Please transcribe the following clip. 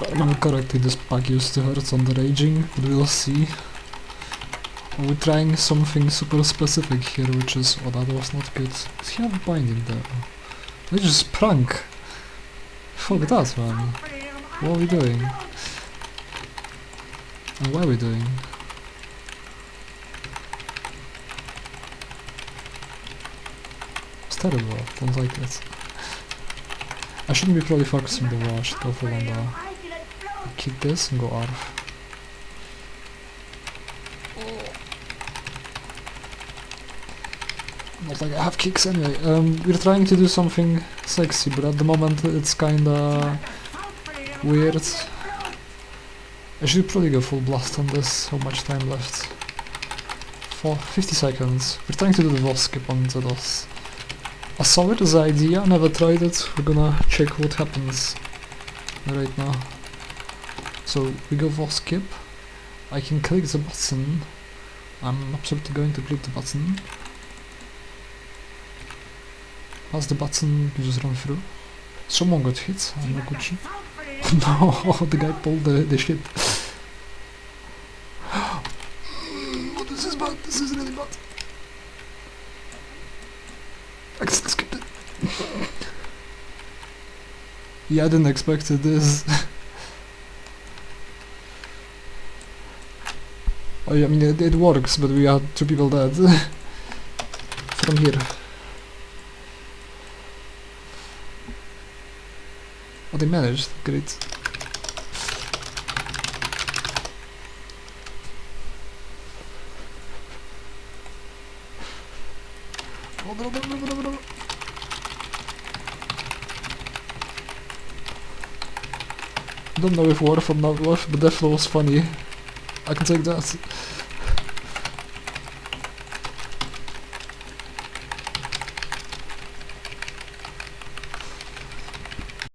I remember correctly, this pack used to hurt on the raging, but we'll see. We're trying something super specific here, which is... Oh, that was not good. Does he have binding there? They just prank! Fuck that, man. What are we doing? And what are we doing? It's terrible, don't like it. I shouldn't be probably focusing the wall, I should go for though. Kick this and go Arf. Not like I have kicks anyway. Um, we're trying to do something sexy, but at the moment it's kinda weird. I should probably go full blast on this. How much time left? For 50 seconds. We're trying to do the boss skip on Zedos. I saw it as an idea, never tried it. We're gonna check what happens right now. So we go for skip. I can click the button. I'm absolutely going to click the button. Pass the button, you just run through. Someone got hit, I'm not Gucci. no, the guy pulled the, the shit. oh, this is bad, this is really bad. I just skipped it. Yeah, I didn't expect this. oh, yeah, I mean, it, it works, but we are two people dead. From here. Oh, they managed. Great. Oh, no, no, no, no, no, no. Don't know if worth or not worth, but definitely was funny. I can take that.